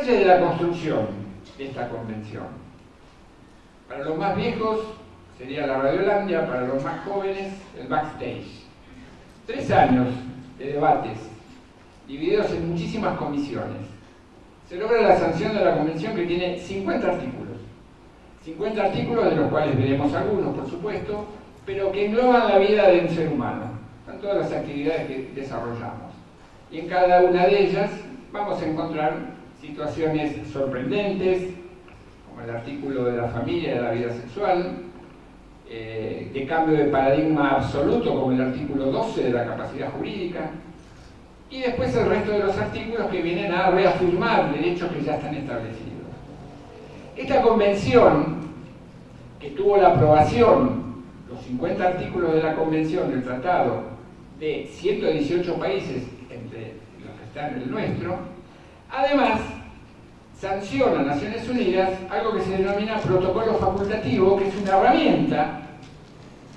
Detalle de la construcción de esta convención. Para los más viejos sería la Radiolandia, para los más jóvenes el backstage. Tres años de debates, divididos en muchísimas comisiones. Se logra la sanción de la convención que tiene 50 artículos. 50 artículos de los cuales veremos algunos, por supuesto, pero que engloban la vida de un ser humano, en todas las actividades que desarrollamos. Y en cada una de ellas vamos a encontrar situaciones sorprendentes, como el artículo de la familia y de la vida sexual, eh, de cambio de paradigma absoluto, como el artículo 12 de la capacidad jurídica, y después el resto de los artículos que vienen a reafirmar derechos que ya están establecidos. Esta convención, que tuvo la aprobación, los 50 artículos de la convención del tratado, de 118 países, entre los que están en el nuestro, además sanciona a Naciones Unidas algo que se denomina protocolo facultativo, que es una herramienta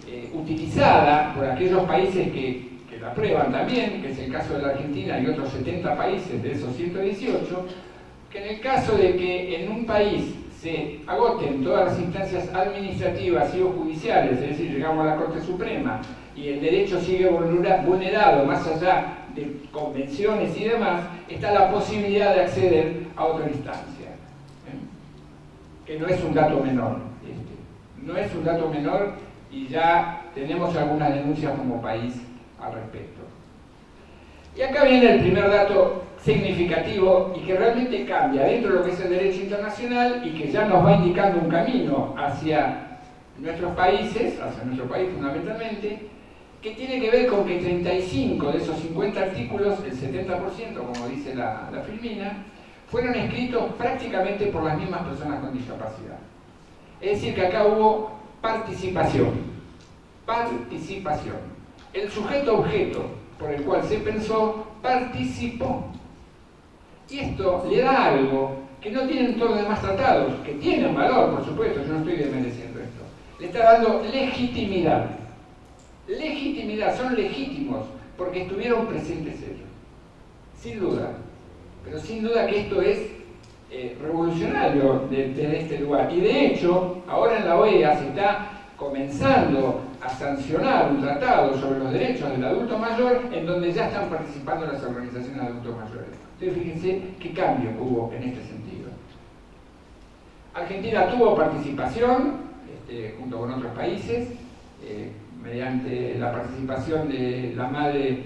eh, utilizada por aquellos países que, que la aprueban también, que es el caso de la Argentina y otros 70 países de esos 118, que en el caso de que en un país se agoten todas las instancias administrativas y o judiciales, es decir, llegamos a la Corte Suprema y el derecho sigue vulnerado más allá de convenciones y demás, está la posibilidad de acceder a otra instancia. ¿eh? Que no es un dato menor. Este. No es un dato menor y ya tenemos algunas denuncias como país al respecto. Y acá viene el primer dato significativo y que realmente cambia dentro de lo que es el derecho internacional y que ya nos va indicando un camino hacia nuestros países, hacia nuestro país fundamentalmente, que tiene que ver con que 35 de esos 50 artículos, el 70%, como dice la, la Filmina, fueron escritos prácticamente por las mismas personas con discapacidad. Es decir, que acá hubo participación. Participación. El sujeto objeto por el cual se pensó participó. Y esto le da algo que no tienen todos los demás tratados, que tienen valor, por supuesto, yo no estoy desmereciendo esto. Le está dando legitimidad. Legitimidad, son legítimos porque estuvieron presentes ellos. Sin duda. Pero sin duda que esto es eh, revolucionario desde este lugar. Y de hecho, ahora en la OEA se está comenzando a sancionar un tratado sobre los derechos del adulto mayor en donde ya están participando las organizaciones de adultos mayores. Entonces fíjense qué cambio hubo en este sentido. Argentina tuvo participación este, junto con otros países eh, mediante la participación de la madre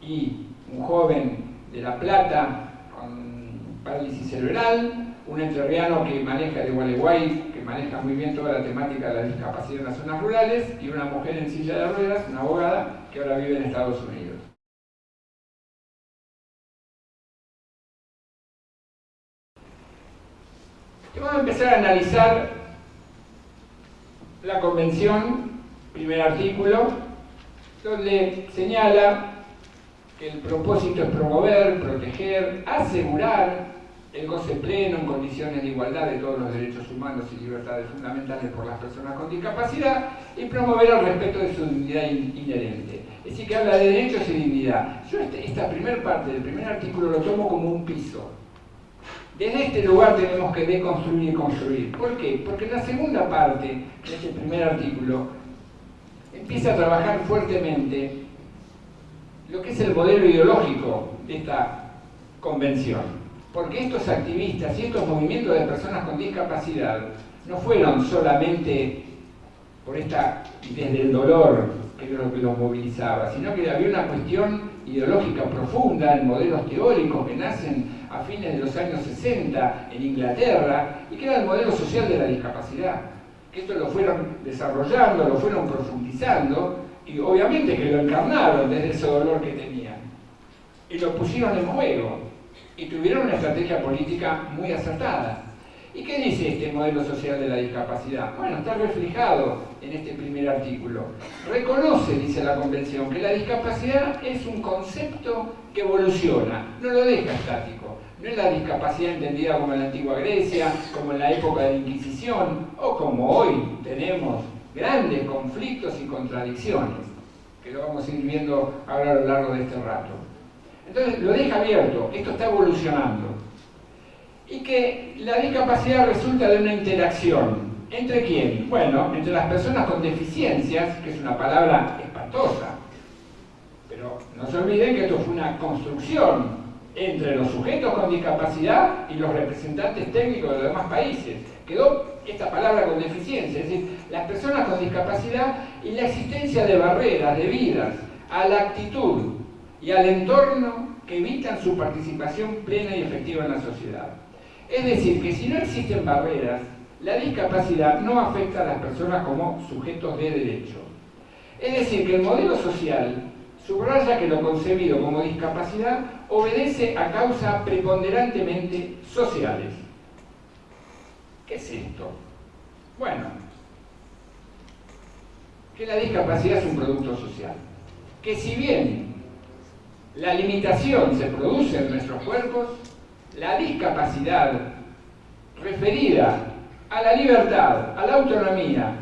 y un joven de La Plata con parálisis cerebral, un entrerriano que maneja de Gualeguay, que maneja muy bien toda la temática de la discapacidad en las zonas rurales, y una mujer en silla de ruedas, una abogada, que ahora vive en Estados Unidos. Vamos a empezar a analizar la convención, primer artículo, donde señala que el propósito es promover, proteger, asegurar el goce pleno en condiciones de igualdad de todos los derechos humanos y libertades fundamentales por las personas con discapacidad y promover el respeto de su dignidad inherente. Es decir, que habla de derechos y dignidad. Yo este, esta primera parte del primer artículo lo tomo como un piso. Desde este lugar tenemos que deconstruir y construir. ¿Por qué? Porque la segunda parte de este primer artículo empieza a trabajar fuertemente lo que es el modelo ideológico de esta convención. Porque estos activistas y estos movimientos de personas con discapacidad no fueron solamente por esta, desde el dolor que lo que los movilizaba, sino que había una cuestión ideológica profunda en modelos teóricos que nacen a fines de los años 60 en Inglaterra y que era el modelo social de la discapacidad. Esto lo fueron desarrollando, lo fueron profundizando y obviamente que lo encarnaron desde ese dolor que tenían y lo pusieron en juego y tuvieron una estrategia política muy acertada. ¿Y qué dice este modelo social de la discapacidad? Bueno, está reflejado en este primer artículo. Reconoce, dice la Convención, que la discapacidad es un concepto que evoluciona, no lo deja estático. No es la discapacidad entendida como en la antigua Grecia, como en la época de la Inquisición, o como hoy tenemos grandes conflictos y contradicciones, que lo vamos a ir viendo ahora a lo largo de este rato. Entonces lo deja abierto, esto está evolucionando. y que la discapacidad resulta de una interacción. ¿Entre quién? Bueno, entre las personas con deficiencias, que es una palabra espantosa, pero no se olviden que esto fue una construcción entre los sujetos con discapacidad y los representantes técnicos de los demás países. Quedó esta palabra con deficiencia, es decir, las personas con discapacidad y la existencia de barreras debidas a la actitud y al entorno que evitan su participación plena y efectiva en la sociedad. Es decir, que si no existen barreras, la discapacidad no afecta a las personas como sujetos de derecho. Es decir, que el modelo social subraya que lo concebido como discapacidad obedece a causas preponderantemente sociales. ¿Qué es esto? Bueno, que la discapacidad es un producto social. Que si bien la limitación se produce en nuestros cuerpos, la discapacidad referida a la libertad, a la autonomía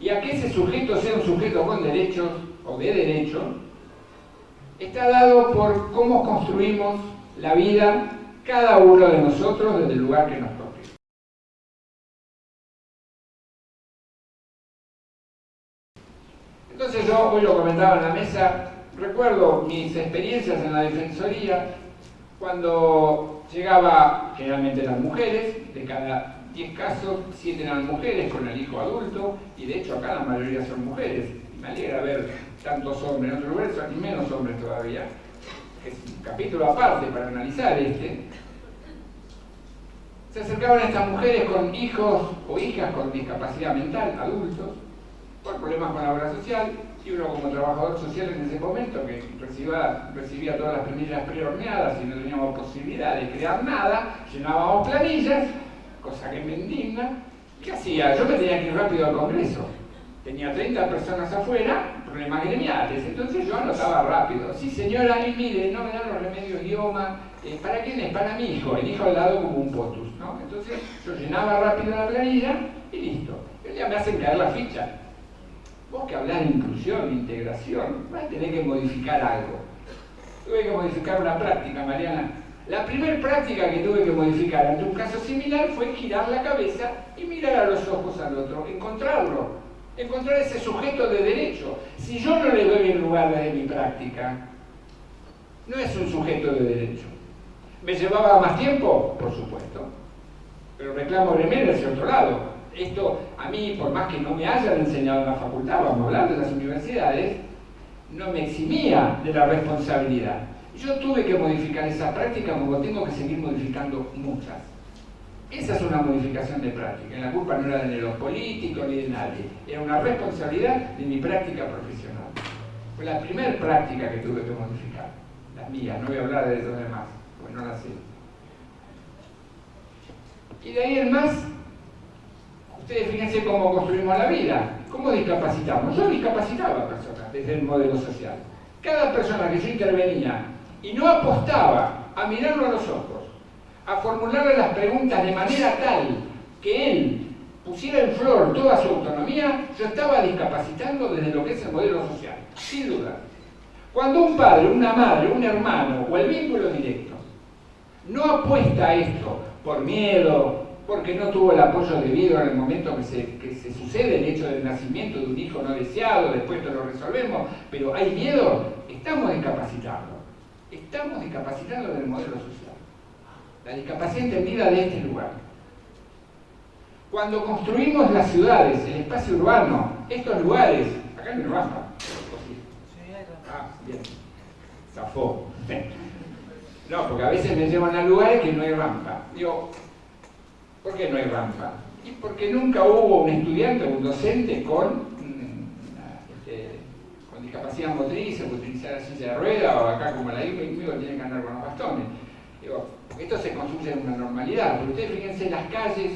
y a que ese sujeto sea un sujeto con derechos o de derechos, está dado por cómo construimos la vida cada uno de nosotros desde el lugar que nos toque. Entonces yo, hoy lo comentaba en la mesa, recuerdo mis experiencias en la Defensoría cuando llegaba generalmente las mujeres, de cada 10 casos, 7 eran mujeres con el hijo adulto, y de hecho acá la mayoría son mujeres. Me alegra ver tantos hombres, en otros lugares son menos hombres todavía. Es un capítulo aparte para analizar este. Se acercaban estas mujeres con hijos o hijas con discapacidad mental, adultos, por problemas con la obra social, y uno como trabajador social en ese momento, que recibía, recibía todas las planillas prehorneadas y no teníamos posibilidad de crear nada, llenábamos planillas, cosa que me indigna. ¿Qué hacía? Yo me tenía que ir rápido al Congreso. Tenía 30 personas afuera, problemas gremiales, entonces yo anotaba rápido. Sí, señora, y mire, no me dan los remedios idioma. Eh, ¿Para quién es? Para mi hijo. El hijo al lado como un potus, ¿no? Entonces yo llenaba rápido la planilla y listo. Ellos ya me hacen caer la ficha Vos que hablar de inclusión, integración, vas a tener que modificar algo. Tuve que modificar una práctica, Mariana. La primera práctica que tuve que modificar ante un caso similar fue girar la cabeza y mirar a los ojos al otro, encontrarlo, encontrar ese sujeto de derecho. Si yo no le doy el lugar de mi práctica, no es un sujeto de derecho. ¿Me llevaba más tiempo? Por supuesto. Pero reclamo gremial hacia otro lado esto a mí, por más que no me hayan enseñado en la facultad, vamos a hablar de las universidades, no me eximía de la responsabilidad. Yo tuve que modificar esa práctica como tengo que seguir modificando muchas. Esa es una modificación de práctica. La culpa no era de los políticos ni de nadie. Era una responsabilidad de mi práctica profesional. Fue la primera práctica que tuve que modificar. La mía, no voy a hablar de los demás, pues no la sé. Y de ahí en más, Ustedes fíjense cómo construimos la vida, cómo discapacitamos. Yo discapacitaba a personas desde el modelo social. Cada persona que yo intervenía y no apostaba a mirarlo a los ojos, a formularle las preguntas de manera tal que él pusiera en flor toda su autonomía, yo estaba discapacitando desde lo que es el modelo social, sin duda. Cuando un padre, una madre, un hermano o el vínculo directo no apuesta a esto por miedo, porque no tuvo el apoyo debido en el momento que se, sucede el hecho del nacimiento de un hijo no deseado, después te lo resolvemos, pero hay miedo, estamos discapacitando. Estamos discapacitando del modelo social. La discapacidad entendida de este lugar. Cuando construimos las ciudades, el espacio urbano, estos lugares, acá hay rampa. Ah, bien. Zafó. No, porque a veces me llevan a lugares que no hay rampa. Digo, ¿Por qué no hay rampa? Y porque nunca hubo un estudiante o un docente con, mm, este, discapacidad motriz o utilizar la silla de rueda o acá como la IPA conmigo tienen que andar con los bastones. Digo, esto se construye en una normalidad, pero ustedes fíjense las calles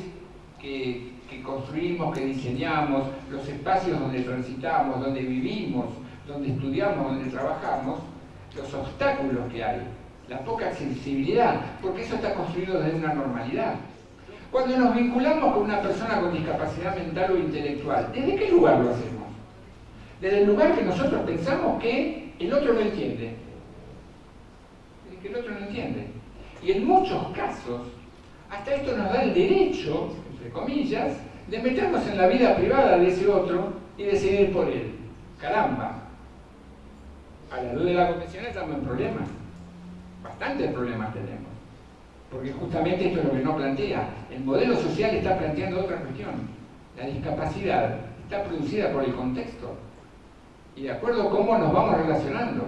que, que construimos, que diseñamos, los espacios donde transitamos, donde vivimos, donde estudiamos, donde trabajamos, los obstáculos que hay, la poca accesibilidad, porque eso está construido desde una normalidad. Cuando nos vinculamos con una persona con discapacidad mental o intelectual, ¿desde qué lugar lo hacemos? Desde el lugar que nosotros pensamos que el otro no entiende. Que el otro no entiende. Y en muchos casos hasta esto nos da el derecho, entre comillas, de meternos en la vida privada de ese otro y decidir por él. Caramba, a la luz de la convención estamos en problemas. Bastantes problemas tenemos. Porque justamente esto es lo que no plantea. El modelo social está planteando otra cuestión. La discapacidad está producida por el contexto. Y de acuerdo a cómo nos vamos relacionando.